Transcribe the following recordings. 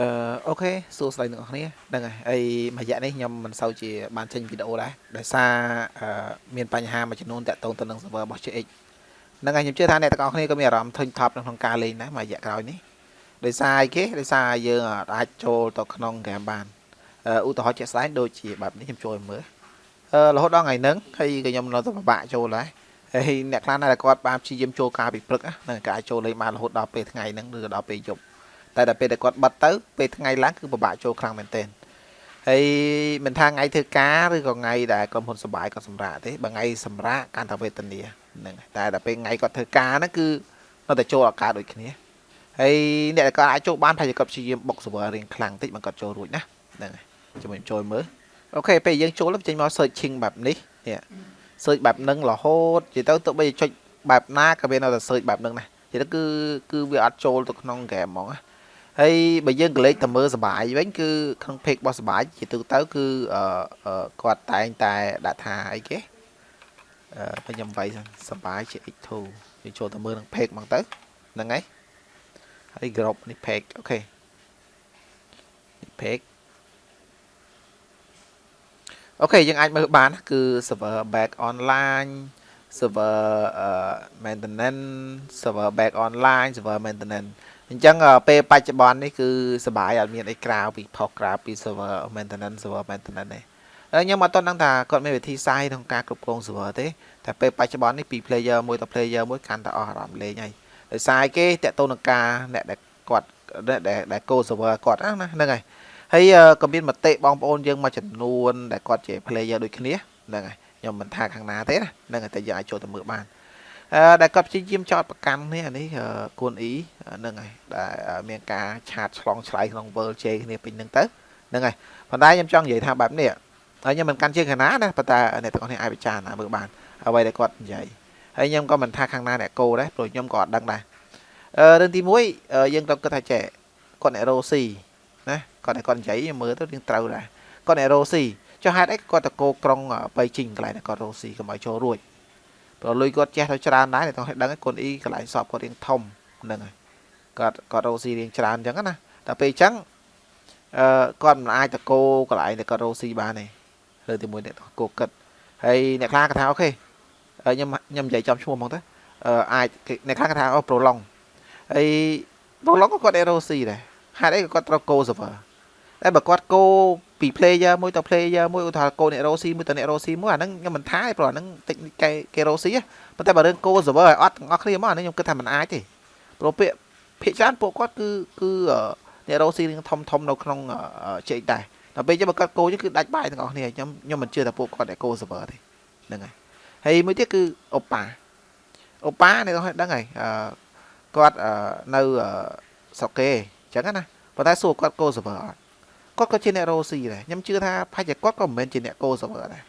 អឺអូខេសួស្តីអ្នកនរគ្នាហ្នឹងហើយហើយមួយរយៈនេះខ្ញុំមិនសូវជាបានចេញវីដេអូដែរដោយសារអឺមានបញ្ហាមួយចំនួនតាក់ទងទៅនឹង server របស់ JX ហ្នឹងហើយខ្ញុំជឿថាអ្នកទាំងអស់គ្នាក៏មានអារម្មណ៍ធុញថប់នៅក្នុងការលេងដែរមួយរយៈក្រោយនេះដោយសារអីគេដោយសារយើងអាចចូលទៅក្នុងហ្គេមបានឧទាហរណ៍ជាក់ស្ដែងដូចជាបែបនេះខ្ញុំចូលមើលអឺរហូតដល់ថ្ងៃហ្នឹងហើយក៏ខ្ញុំនៅតែពិបាកចូលដែរហើយអ្នកខ្លះណាដែលគាត់បានព្យាយាមចូលការពីព្រឹកហ្នឹងក៏អាចចូលលេងបានរហូតដល់ពេលថ្ងៃហ្នឹងឬក៏ដល់ពេលយប់ តែដល់ពេលដែលគាត់បិទទៅពេលថ្ងៃឡើងគឺពិបាកចូលខ្លាំងមែនទែនហើយមិនថាថ្ងៃធ្វើការឬក៏ថ្ងៃដែលក្រុមហ៊ុនសបាយគាត់សម្រាកទេបើថ្ងៃសម្រាកកាន់តែវេទនាហ្នឹងតែដល់ពេលថ្ងៃគាត់ធ្វើការហ្នឹងគឺនៅតែចូលឱកាសដូចគ្នាហើយអ្នកដែលគាត់អាចចូលបានថាគាត់ព្យាយាមបុក server រៀងខ្លាំងតិចបើគាត់ចូលរួចណាហ្នឹងហើយជាមួយចូលមើលអូខេពេលយើងចូលចេញមក searching បែបនេះនេះ search បែបហ្នឹងរហូតនិយាយទៅទោះបីចុចបែបណាក៏វានៅតែ search បែបហ្នឹងណានិយាយទៅគឺគឺវាអត់ចូលទៅក្នុង game ហ្មងណា ហើយបើយើងកលេចទៅមើលសបាយវិញគឺក្នុង page របស់សបាយជាទូទៅគឺអឺគាត់តែងតែដាក់ថាអីគេអឺខ្ញុំវាយសបាយជា X2 យើងចូលទៅមើលនឹង page ហ្មងទៅហ្នឹងហើយហើយ group នេះ page អូខេនេះ page អូខេយើងអាចមើលបានគឺ server back online server maintenance server back online server maintenance អញ្ចឹងពេលបច្ចុប្បន្ននេះគឺសបាយអត់មានអីក្រៅពីផុសក្រៅពី server maintenance server maintenance ទេខ្ញុំអត់ទាន់ដឹងថាគាត់មានវិធីសាស្ត្រក្នុងការគ្រប់គ្រង server ទេតែពេលបច្ចុប្បន្ននេះពី player មួយទៅ player មួយកាន់តែអស់អារម្មណ៍លេងហើយដោយសារគេតាក់ទងនឹងការអ្នកដែលគាត់ដែលដែល go server គាត់ណាហ្នឹងហើយហើយក៏មានមតិបងប្អូនយើងមួយចំនួនដែលគាត់ជា player ដូចគ្នាហ្នឹងហើយខ្ញុំមិនថាខាងណាទេណាហ្នឹងហើយតែយើងអាចចូលទៅមើលបានអឺ ដែលគាត់ព្យាយាមចោតប្រកាន់នេះអានេះគួនអ៊ីហ្នឹងហើយដែលមានការឆាតឆ្លងឆ្លៃក្នុង World J គ្នាពេញហ្នឹងទៅហ្នឹងហើយប៉ុន្តែខ្ញុំចង់និយាយថាបែបនេះហើយខ្ញុំមិនកាន់ជើងខាងណាណាប៉ុន្តែអ្នកទាំងអស់គ្នាអាចពិចារណាមើលបានអ្វីដែលគាត់និយាយហើយខ្ញុំក៏មិនថាខាងណាអ្នកគោដែរព្រោះខ្ញុំក៏អត់ដឹងដែរអឺរឿងទី1យើងត្រូវគិតថាចេះគាត់អ្នករ៉ូស៊ីណាគាត់តែគាត់និយាយមើលទៅយើងត្រូវដែរគាត់អ្នករ៉ូស៊ីចុះហេតុអីគាត់តកោក្រុងបៃជីងកន្លែងគាត់រ៉ូស៊ីកុំឲ្យចូលរួច ព្រោះលុយគាត់ចេះទៅច្រើនដែរតែគាត់ដឹងកូនអ៊ីកន្លែងសອບគាត់រៀងធំហ្នឹងហើយគាត់គាត់រោស៊ីរៀងច្រើនអញ្ចឹងណាតែពេលអញ្ចឹងអឺគាត់មិនអាចតកោកន្លែងតែគាត់រោស៊ីបានទេលើទីមួយអ្នកកោគិតហើយអ្នកខ្លះគាត់ថាអូខេខ្ញុំខ្ញុំនិយាយចំឈ្មោះហ្មងទៅអឺអាចអ្នកខ្លះគាត់ថាអូប្រូឡុងហើយប្រូឡុងក៏គាត់អេរ៉ូស៊ីដែរហេតុអីក៏គាត់ត្រូវកោ server តែបើគាត់កោ ពី player មួយទៅ player មួយឧទាហរណ៍កោអ្នករ៉ូស៊ីមួយទៅអ្នករ៉ូស៊ីមួយអាហ្នឹងខ្ញុំមិនថាទេព្រោះអាហ្នឹងតិចគេគេរ៉ូស៊ីប៉ុន្តែបើរឿងកោ server ឲ្យអត់ទាំងអស់គ្នាមកអាហ្នឹងខ្ញុំគិតថាមិនអាចទេព្រោះពាក្យភាគច្រើនពួកគាត់គឺគឺអ្នករ៉ូស៊ីរឿងធំធំនៅក្នុងជែកដែរដល់ពេលចាំបើគាត់កោចឹងគឺដាច់បាយទាំងអស់គ្នាខ្ញុំខ្ញុំមិនជឿថាពួកគាត់តែកោ server ទេហ្នឹងហើយហើយមួយទៀតគឺអូប៉ាអូប៉ាអ្នកដឹងហើយគាត់នៅស្រុកគេអញ្ចឹងណាប៉ុន្តែសួរគាត់កោ server អត់ គាត់ក៏ជាអ្នករ៉ូស៊ីដែរខ្ញុំជឿថាប្រហែលជាគាត់ក៏មិនមែនជាអ្នកកោ server ដែរ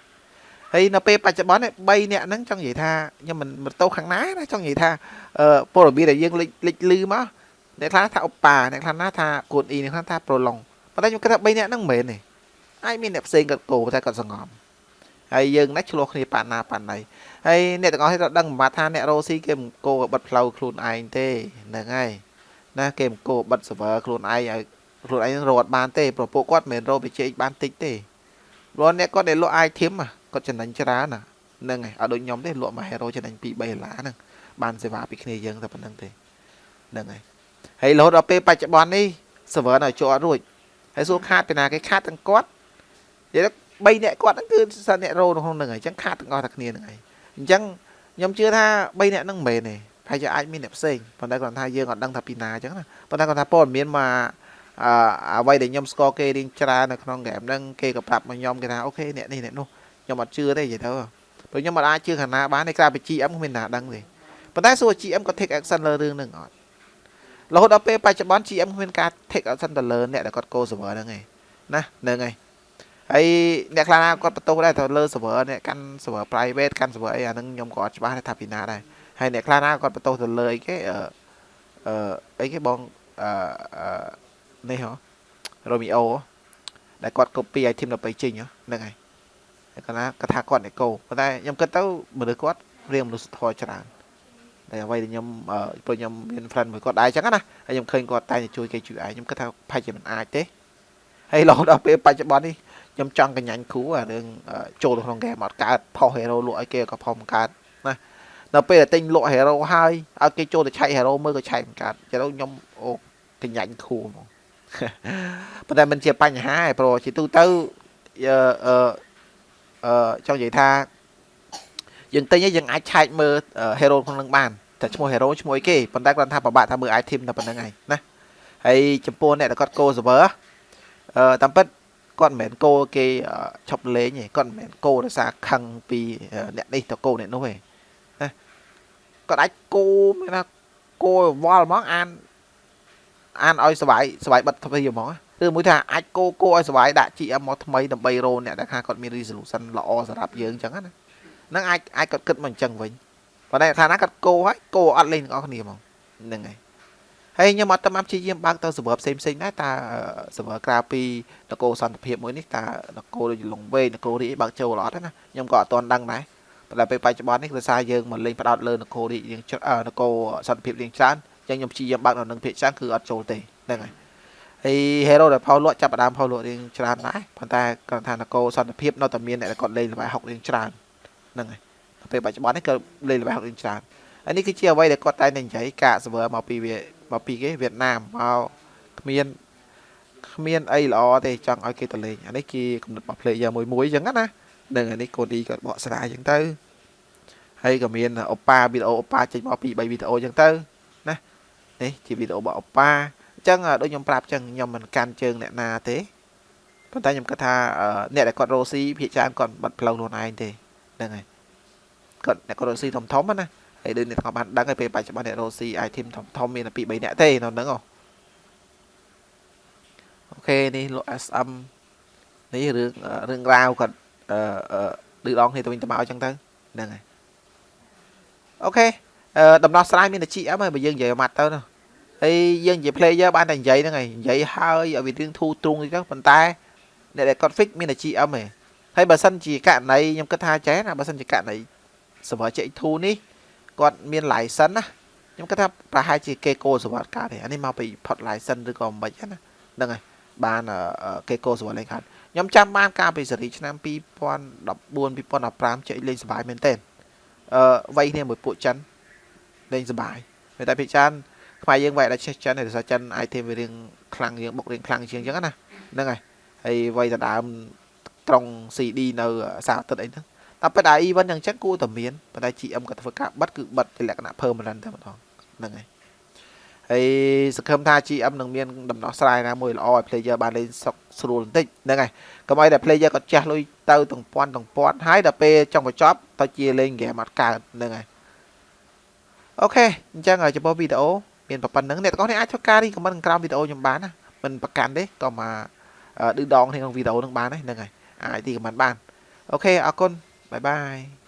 ហើយនៅពេលបច្ចុប្បន្ន3អ្នកហ្នឹងចង់និយាយថាខ្ញុំមិនមិនទៅខាងណាណាចង់និយាយថាពលរបៀបដែលយើងលេចលេចលឺមកអ្នកខ្លះថាអូប៉ាអ្នកខ្លះណាថាគួនអ៊ីអ្នកខ្លះថាប្រូឡុងប៉ុន្តែខ្ញុំគិតថា3អ្នកហ្នឹងមិនមែនទេអាចមានអ្នកផ្សេងគាត់កោតែគាត់សងំហើយយើងណាឆ្លោះគ្នាប៉ាណាប៉ាណៃហើយអ្នកទាំងអស់គ្នាត្រូវដឹងប្រហែលថាអ្នករ៉ូស៊ីគេមិនកោបិទផ្លូវខ្លួនឯងទេហ្នឹងហើយណាគេមិនកោបិទ server ខ្លួនឯងឲ្យ ខ្លួនឯងរត់បានទេព្រោះពួកគាត់មិនរកបច្ចេកបានតិចទេព្រោះអ្នកគាត់ដែលលក់ item គាត់ចំណេញច្រើនណាហ្នឹងហើយអត់ដូចខ្ញុំទេលក់មួយ hero ចំណេញ2 3ដុល្លារហ្នឹងបានសេវាពីគ្នាយើងតែប៉ុណ្្នឹងទេហ្នឹងហើយហើយរហូតដល់ពេលបច្ចុប្បន្ននេះ server នៅជាប់រួចហើយសួរខាតពីណាគេខាតទាំងគាត់និយាយ3អ្នកគាត់ហ្នឹងគឺសិនអ្នករោក្នុងហ្នឹងហើយអញ្ចឹងខាតទាំងអស់តែគ្នាហ្នឹងហើយអញ្ចឹងខ្ញុំជឿថា3អ្នកហ្នឹងមិនមែនទេប្រហែលជាអាចមានអ្នកផ្សេងប៉ុន្តែគាត់ថាយើងអត់ដឹងថាពីណាអញ្ចឹងណាប៉ុន្តែគាត់ថាព័ត៌មានមក អអ្វីដែលខ្ញុំស្គាល់គេរៀងច្រើននៅក្នុងហ្គេមហ្នឹងគេក៏ប្រាប់មកខ្ញុំគេថាអូខេអ្នកនេះអ្នកនោះខ្ញុំអត់ជឿទេនិយាយទៅព្រោះខ្ញុំមិនអាចជឿខាងណាបានទេក្រៅពី GM គ្មានណាដឹងទេប៉ុន្តែសួរ GM ក៏ take action លើរឿងហ្នឹងអត់រហូតដល់ពេលបច្ចុប្បន្ន GM គ្មានការ take action ទៅលើអ្នកដែលគាត់ go server ហ្នឹងឯងណាហ្នឹងហើយហើយអ្នកខ្លះណាគាត់បន្ទោសដែរទៅលើ server អ្នកកាន់ server private កាន់ server អីអាហ្នឹងខ្ញុំក៏អត់ច្បាស់ថាពីណាដែរហើយអ្នកខ្លះណាគាត់បន្ទោសទៅលើអីគេអឺអីគេបងអឺ នេះហ៎រ៉ូមីអូដែលគាត់ copy item ទៅពេញចេញហ្នឹងហើយគាត់ណាគាត់ថាគាត់អ្នកកោប៉ុន្តែខ្ញុំគិតទៅមនុស្សគាត់រៀងមនុស្សធម៌ច្រើនតែអ្វីដែលខ្ញុំព្រោះខ្ញុំមាន friend មួយគាត់ដែរអញ្ចឹងណាហើយខ្ញុំឃើញគាត់តែជួយគេជួយឯងខ្ញុំគិតថាផាច់ជាមិនអាចទេហើយរហូតដល់ពេលបច្ចុប្បន្ននេះខ្ញុំចង់កញ្ញាញ់គ្រូអារឿងចូលក្នុងហ្គេមអត់កើតផុស hero លក់ឲ្យគេក៏ផុសមិនកើតណាដល់ពេលតែទិញលក់ hero ហើយឲ្យគេចូលទៅឆែក hero មើលក៏ឆែកមិនកើតចឹងខ្ញុំអូកញ្ញាញ់គ្រូហ្មង ប៉ុន្តែមិនជាបញ្ហាឯងព្រោះជាទូទៅអឺអឺចង់និយាយថាយើងទិញយើងអាចឆែកមើល hero ក្នុងនឹងបានតែឈ្មោះ hero ឈ្មោះអីគេប៉ុន្តែគាត់ថាពិបាកថាមើល item តែប៉ុណ្្នឹងឯងណាហើយចំពោះអ្នកដែលគាត់ go server អឺតាមពិតគាត់មិនមែនគោគេឈប់លេងទេគាត់មិនមែនគោដោយសារខឹងពីអ្នកនេះទៅគោអ្នកនោះទេណាគាត់អាចគោមានថាគោវល់ហ្មងអាន អានឲ្យសុបាយសុបាយបិទទ្វីហ្មងឬមួយថាអាចគោគោឲ្យសុបាយដាក់ GM មកថ្មីដើម្បីរោអ្នកដែលថាគាត់មាន resolution ល្អសម្រាប់យើងអញ្ចឹងណាហ្នឹងអាចអាចគាត់គិតមកអញ្ចឹងវិញប៉ុន្តែថាណាគាត់គោហើយគោអត់លេងទាំងអស់គ្នាហ្មងហ្នឹងហើយហើយខ្ញុំអត់តាមព្យាយាមបើកទៅ server ផ្សេងផ្សេងដែរតើ server ក្រៅពីនគរសន្តិភាពមួយនេះតើនគរដូចលងវែងនគររីបើកចូលអត់ណាខ្ញុំក៏អត់ទាន់ដឹងដែរប៉ុន្តែពេលបច្ចុប្បន្ននេះគឺសារយើងមកលេងផ្ដោតលើនគររីរៀងនគរសន្តិភាពរៀងច្រើនអញ្ចឹងខ្ញុំព្យាយាមបើកនៅនឹងភាគច្រើនគឺអត់ចូលទេហ្នឹងហើយហើយ hero ដែលផោលក់ចាប់ផ្ដើមផោលក់រៀងច្រើនដែរប៉ុន្តែគាត់ថានគរសន្តិភាពនៅតែមានអ្នកគាត់លេងល្បែ60រៀងច្រើនហ្នឹងហើយពេលបច្ចុប្បន្ននេះក៏លេងល្បែ60រៀងច្រើនហើយនេះគឺជាអ្វីដែលគាត់តែនិយាយកាក server មកពីវាមកពីគេវៀតណាមមកគ្មានគ្មានអីល្អទេចង់ឲ្យគេទៅលេងអានេះគេកំណត់របស់ player មួយមួយអញ្ចឹងណានឹងអានេះកូឌីក៏បកស្រាយអញ្ចឹងទៅហើយក៏មានអូប៉ាវីដេអូអូប៉ាចេញមកពី3វីដេអូអញ្ចឹងទៅណា នេះជាវីដេអូរបស់អូប៉ាអញ្ចឹងដូចខ្ញុំប្រាប់អញ្ចឹងខ្ញុំមិនកាន់ជើងអ្នកណាទេប៉ុន្តែខ្ញុំគិតថាអ្នកដែលគាត់រស់ស៊ីភាគច្រើនគាត់បាត់ផ្លូវខ្លួនឯងទេហ្នឹងហើយគាត់អ្នកគាត់រស់ស៊ីធំធំណាហើយដូចអ្នកទាំងបានដឹងហើយពេលបច្ចុប្បន្នអ្នករស់ស៊ី item ធំធំមានតែពី3នាក់ទេនៅហ្នឹងអូខេនេះលោក SM នេះរឿងរឿងរ៉ាវគាត់អឺឌឺដងគ្នាទៅវិញទៅមកអញ្ចឹងទៅហ្នឹងហើយអូខេអឺដំណោះស្រាយមានតែ GM ហើយបើយើងនិយាយម៉ាត់ទៅណា ហើយយើងជា player បានតែនិយាយហ្នឹងហើយនិយាយហើយឲ្យវារឿងធូរទ្រង់ទៅប៉ុន្តែអ្នកដែលគាត់ fix មានតែ GM ឯងហើយបើសិនជាករណីខ្ញុំគិតថាចេះណាបើសិនជាករណី server CX2 នេះគាត់មាន license ណាខ្ញុំគិតថាប្រហែលជាគេកោសវត្តកើតទេអានេះមកពី port license ឬក៏មិនហ្នឹងណាហ្នឹងហើយបានគេកោសវត្តលេងខាត់ខ្ញុំចាំបានកាលពីសេរីឆ្នាំ2014 2015ចេះលេងសប្បាយមែនតើអឺវ័យគ្នាមួយពួកចិនលេងសប្បាយតែពីចិន ខ្មែរយើងវាយដល់ចេះចិនហើយសារចិន item វារៀងខ្លាំងយើងបុករៀងខ្លាំងជាងអញ្ចឹងណាហ្នឹងហើយហើយវ័យដដើមត្រង់ CD នៅសារអាទិត្យអីហ្នឹងតែប៉ុន្តែ event យ៉ាងចឹងគួរតែមានប៉ុន្តែ GM ក៏ធ្វើការបិទគឺបិទជាលក្ខណៈ permanent តែម្ដងហ្នឹងហើយហើយសង្ឃឹមថា GM នឹងមានដំណោះស្រាយណាមួយល្អឲ្យ player បានលេងសុកស្រួលបន្តិចហ្នឹងហើយកុំឲ្យតែ player គាត់ចាស់លុយទៅទាំងពាន់ទាំងពាន់ហើយដល់ពេលចង់បញ្ចប់ទៅជាលេងហ្គេមអត់កើតហ្នឹងហើយអូខេអញ្ចឹងចំពោះវីដេអូ មានប៉ុណ្្នឹងអ្នកទាំងអស់នេះអាចធ្វើការរីខមមិនក្រោមវីដេអូខ្ញុំបានណាមិនប្រកាន់ទេក៏មកឌឺដងក្នុងវីដេអូនឹងបានហ្នឹងហើយអាចទីខមមិនបានអូខេអរគុណ Bye bye.